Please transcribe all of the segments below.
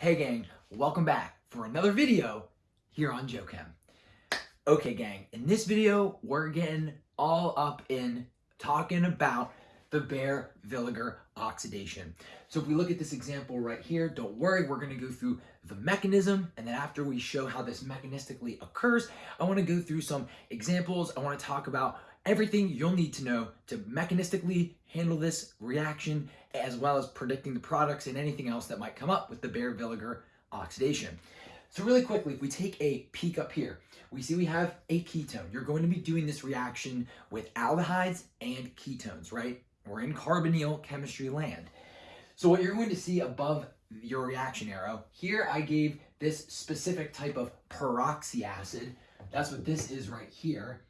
Hey gang, welcome back for another video here on JoeChem. Okay gang, in this video, we're getting all up in talking about the Baeyer-Villiger oxidation. So if we look at this example right here, don't worry, we're gonna go through the mechanism, and then after we show how this mechanistically occurs, I wanna go through some examples. I wanna talk about everything you'll need to know to mechanistically handle this reaction, as well as predicting the products and anything else that might come up with the Baeyer-Villiger oxidation. So really quickly, if we take a peek up here, we see we have a ketone. You're going to be doing this reaction with aldehydes and ketones, right? We're in carbonyl chemistry land. So what you're going to see above your reaction arrow, here I gave this specific type of peroxy acid. That's what this is right here.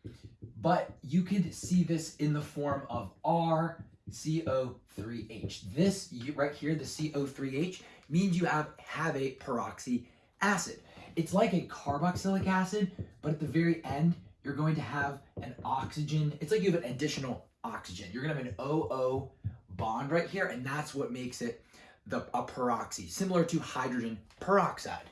But you could see this in the form of RCO3H. This right here, the CO3H, means you have, have a peroxy acid. It's like a carboxylic acid, but at the very end, you're going to have an oxygen. It's like you have an additional oxygen. You're gonna have an OO bond right here, and that's what makes it the a peroxy, similar to hydrogen peroxide.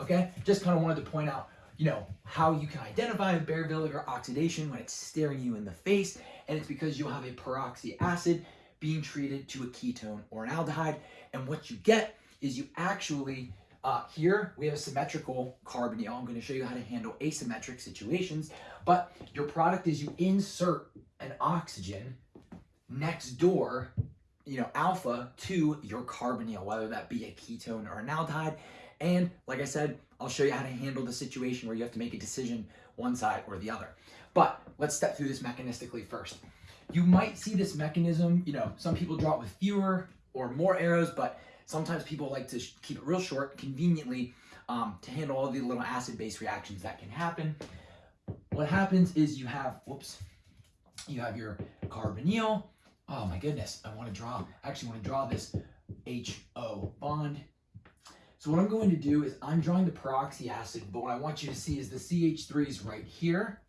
Okay, just kind of wanted to point out, you know, how you can identify a Baeyer-Villiger oxidation when it's staring you in the face, and it's because you'll have a peroxy acid being treated to a ketone or an aldehyde, and what you get is you actually uh, here we have a symmetrical carbonyl. I'm going to show you how to handle asymmetric situations, but your product is you insert an oxygen next door, you know, alpha to your carbonyl, whether that be a ketone or an aldehyde. And like I said, I'll show you how to handle the situation where you have to make a decision one side or the other. But let's step through this mechanistically first. You might see this mechanism, you know, some people draw it with fewer or more arrows, but sometimes people like to keep it real short, conveniently, um, to handle all the little acid-base reactions that can happen. What happens is you have, whoops, you have your carbonyl. Oh my goodness, I want to draw, I actually want to draw this HO bond. So what I'm going to do is I'm drawing the peroxy acid, but what I want you to see is the CH3 is right here.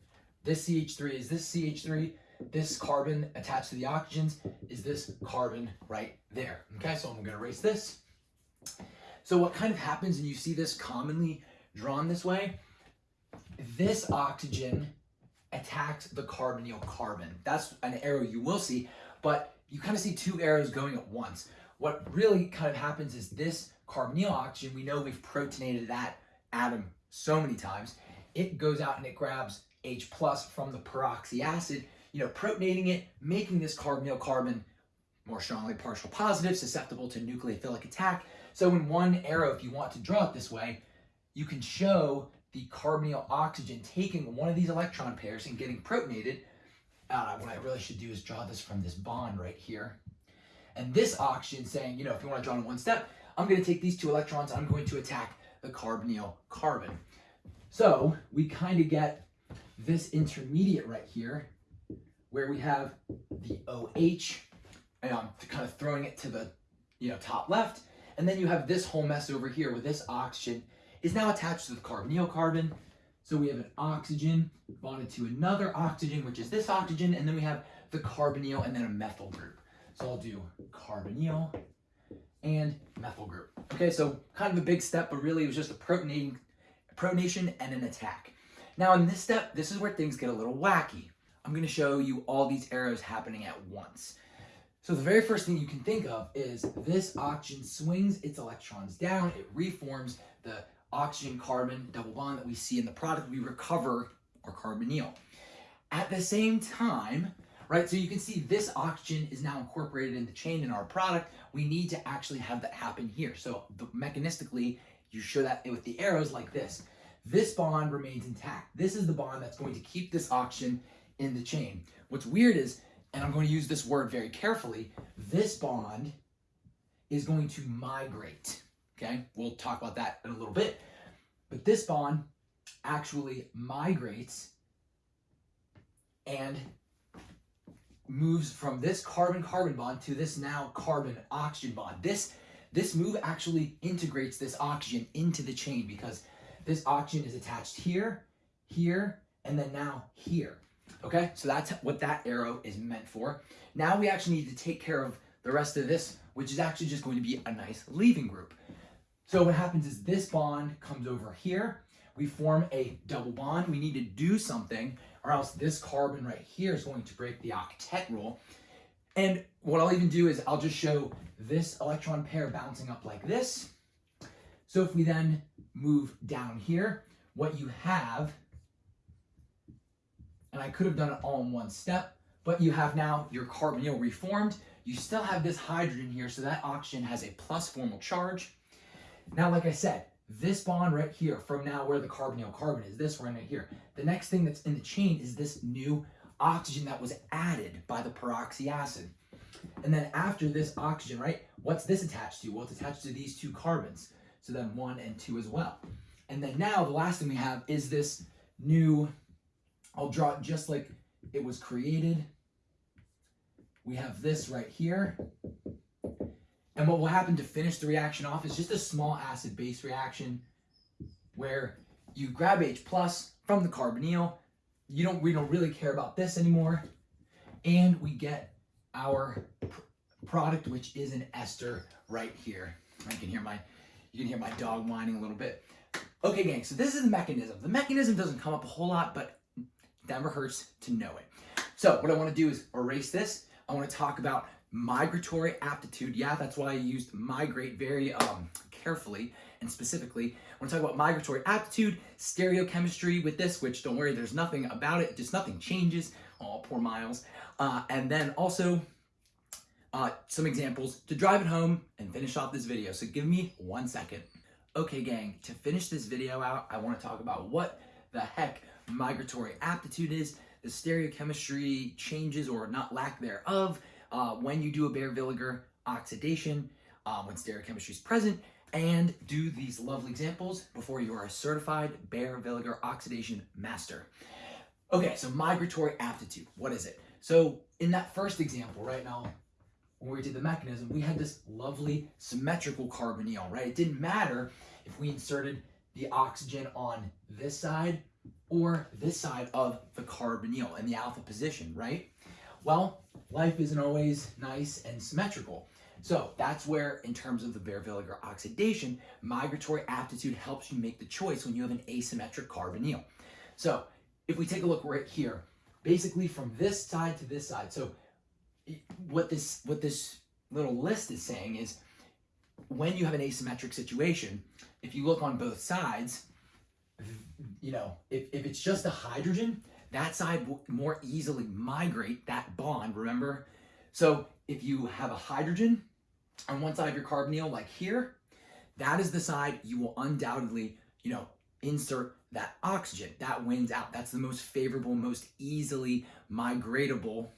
This CH3 is this CH3. This carbon attached to the oxygens is this carbon right there. Okay, so I'm going to erase this. So what kind of happens, and you see this commonly drawn this way, this oxygen attacks the carbonyl carbon. That's an arrow you will see, but you kind of see two arrows going at once. What really kind of happens is this carbonyl oxygen, we know we've protonated that atom so many times, it goes out and it grabs H plus from the peroxy acid, you know, protonating it, making this carbonyl carbon more strongly partial positive, susceptible to nucleophilic attack. So in one arrow, if you want to draw it this way, you can show the carbonyl oxygen taking one of these electron pairs and getting protonated. What I really should do is draw this from this bond right here. And this oxygen saying, you know, if you want to draw in one step, I'm going to take these two electrons, I'm going to attack the carbonyl carbon. So we kind of get this intermediate right here where we have the OH, and I'm kind of throwing it to the you know top left, and then you have this whole mess over here where this oxygen is now attached to the carbonyl carbon. So we have an oxygen bonded to another oxygen, which is this oxygen, and then we have the carbonyl and then a methyl group. So I'll do carbonyl and methyl group. Okay, so kind of a big step, but really it was just a protonating, protonation and an attack. Now in this step, this is where things get a little wacky. I'm gonna show you all these arrows happening at once. So the very first thing you can think of is this oxygen swings its electrons down, it reforms the oxygen carbon double bond that we see in the product, we recover our carbonyl. At the same time, right, so you can see this oxygen is now incorporated in the chain in our product, we need to actually have that happen here. So mechanistically, you show that with the arrows like this. This bond remains intact. This is the bond that's going to keep this oxygen in the chain. What's weird is, and I'm going to use this word very carefully, this bond is going to migrate. Okay, we'll talk about that in a little bit. But this bond actually migrates and moves from this carbon-carbon bond to this now carbon-oxygen bond. This, this move actually integrates this oxygen into the chain because this oxygen is attached here, here, and then now here. Okay, so that's what that arrow is meant for. Now we actually need to take care of the rest of this, which is actually just going to be a nice leaving group. So what happens is this bond comes over here. We form a double bond. We need to do something or else this carbon right here is going to break the octet rule. And what I'll even do is I'll just show this electron pair bouncing up like this. So if we then move down here, what you have, and I could have done it all in one step, but you have now your carbonyl reformed. You still have this hydrogen here, so that oxygen has a plus formal charge. Now, like I said, this bond right here, from now where the carbonyl carbon is, this one right here, the next thing that's in the chain is this new oxygen that was added by the peroxy acid. And then after this oxygen, right, what's this attached to? Well, it's attached to these two carbons. So then one and two as well. And then now the last thing we have is this new, I'll draw it just like it was created. We have this right here. And what will happen to finish the reaction off is just a small acid-base reaction where you grab H plus from the carbonyl. You don't, we don't really care about this anymore. And we get our product, which is an ester right here. I can hear my, you can hear my dog whining a little bit. Okay, gang, so this is the mechanism. The mechanism doesn't come up a whole lot, but never hurts to know it. So what I want to do is erase this. I want to talk about migratory aptitude. Yeah, that's why I used migrate very um, carefully and specifically. I want to talk about migratory aptitude, stereochemistry with this, which don't worry, there's nothing about it, just nothing changes. Oh, poor Miles. Uh, and then also uh, some examples to drive it home and finish off this video. So give me one second. Okay, gang, to finish this video out, I want to talk about what the heck migratory aptitude is, the stereochemistry changes or not lack thereof, uh, when you do a Baeyer-Villiger oxidation, uh, when stereochemistry is present, and do these lovely examples before you are a certified Baeyer-Villiger oxidation master. Okay, so migratory aptitude, what is it? So in that first example right now, when we did the mechanism, we had this lovely symmetrical carbonyl, right? It didn't matter if we inserted the oxygen on this side or this side of the carbonyl in the alpha position, right? Well, life isn't always nice and symmetrical. So that's where, in terms of the Baeyer-Villiger oxidation, migratory aptitude helps you make the choice when you have an asymmetric carbonyl. So if we take a look right here, basically from this side to this side, so what this what this little list is saying is when you have an asymmetric situation, if you look on both sides, you know, if, if it's just a hydrogen, that side will more easily migrate that bond, remember? So if you have a hydrogen on one side of your carbonyl, like here, that is the side you will undoubtedly, you know, insert that oxygen. That wins out. That's the most favorable, most easily migratable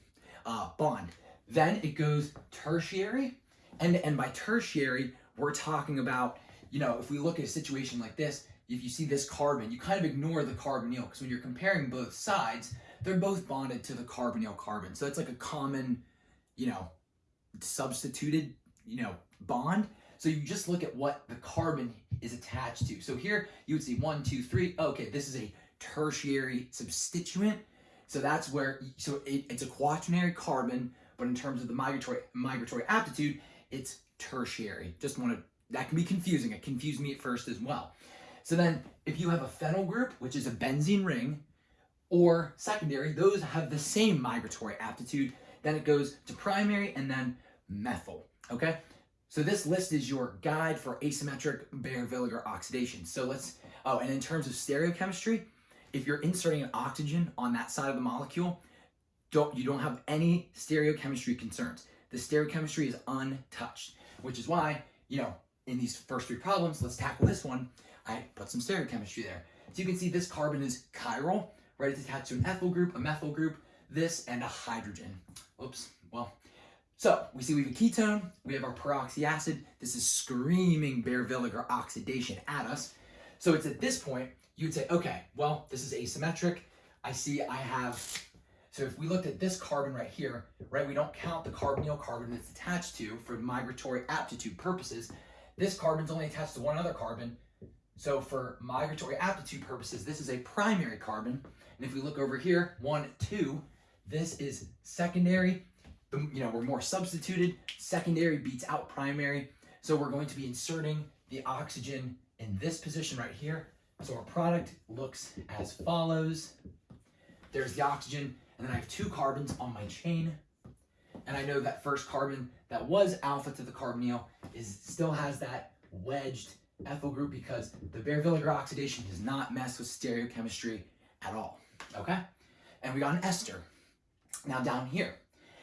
uh, bond. Then it goes tertiary, and, and by tertiary, we're talking about, you know, if we look at a situation like this, if you see this carbon, you kind of ignore the carbonyl because when you're comparing both sides, they're both bonded to the carbonyl carbon. So it's like a common, you know, substituted, you know, bond. So you just look at what the carbon is attached to. So here you would see one, two, three. Okay, this is a tertiary substituent. So that's where, so it, it's a quaternary carbon, but in terms of the migratory migratory aptitude, it's tertiary. Just want to, that can be confusing. It confused me at first as well. So then if you have a phenyl group, which is a benzene ring, or secondary, those have the same migratory aptitude. Then it goes to primary and then methyl, okay? So this list is your guide for asymmetric Baeyer-Villiger oxidation. So let's, oh, and in terms of stereochemistry, if you're inserting an oxygen on that side of the molecule, don't you don't have any stereochemistry concerns. The stereochemistry is untouched, which is why, you know, in these first three problems, let's tackle this one. I put some stereochemistry there. So you can see this carbon is chiral, right? It's attached to an ethyl group, a methyl group, this, and a hydrogen. Oops, well. So we see we have a ketone, we have our peroxy acid. This is screaming Baeyer-Villiger oxidation at us. So it's at this point, you'd say, okay, well, this is asymmetric. I see I have so if we looked at this carbon right here, right, we don't count the carbonyl carbon it's attached to for migratory aptitude purposes. This carbon's only attached to one other carbon. So for migratory aptitude purposes, this is a primary carbon. And if we look over here, one, two, this is secondary. You know, we're more substituted. Secondary beats out primary. So we're going to be inserting the oxygen in this position right here. So our product looks as follows. There's the oxygen, and then I have two carbons on my chain. And I know that first carbon that was alpha to the carbonyl is still has that wedged ethyl group because the Baeyer-Villiger oxidation does not mess with stereochemistry at all, okay? And we got an ester. Now down here,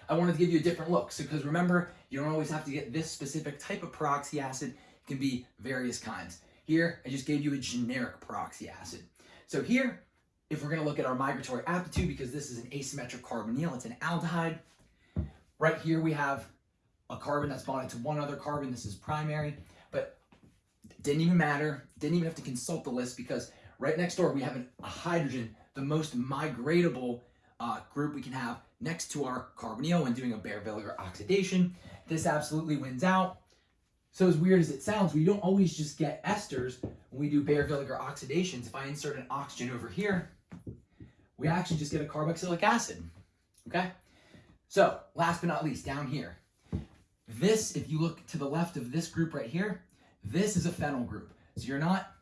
I wanted to give you a different look. So because remember, you don't always have to get this specific type of peroxy acid. It can be various kinds. Here, I just gave you a generic peroxy acid. So here, if we're gonna look at our migratory aptitude, because this is an asymmetric carbonyl, it's an aldehyde. Right here we have a carbon that's bonded to one other carbon. This is primary, but didn't even matter. Didn't even have to consult the list because right next door we have an, a hydrogen, the most migratable uh, group we can have next to our carbonyl when doing a Baeyer-Villiger oxidation. This absolutely wins out. So as weird as it sounds, we don't always just get esters when we do Baeyer-Villiger oxidations. If I insert an oxygen over here, we actually just get a carboxylic acid, okay? So last but not least, down here, this, if you look to the left of this group right here, this is a phenyl group. So you're not,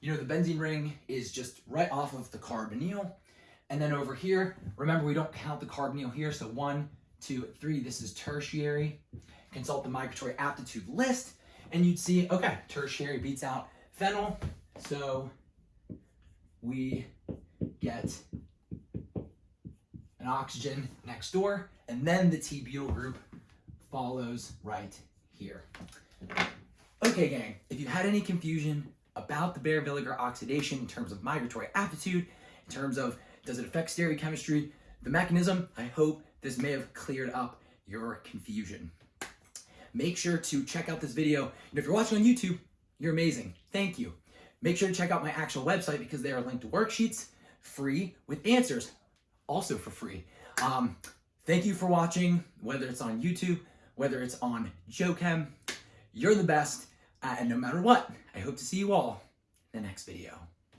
you know, the benzene ring is just right off of the carbonyl. And then over here, remember we don't count the carbonyl here. So one, two, three, this is tertiary. Consult the migratory aptitude list and you'd see, okay, tertiary beats out phenyl. So we get an oxygen next door and then the T-butyl group follows right here. Okay, gang, if you had any confusion about the Baeyer-Villiger oxidation in terms of migratory aptitude, in terms of does it affect stereochemistry, the mechanism, I hope this may have cleared up your confusion. Make sure to check out this video. And if you're watching on YouTube, you're amazing. Thank you. Make sure to check out my actual website because there are linked worksheets free with answers also for free. Um, thank you for watching, whether it's on YouTube, whether it's on JoeChem. You're the best. Uh, and no matter what, I hope to see you all in the next video.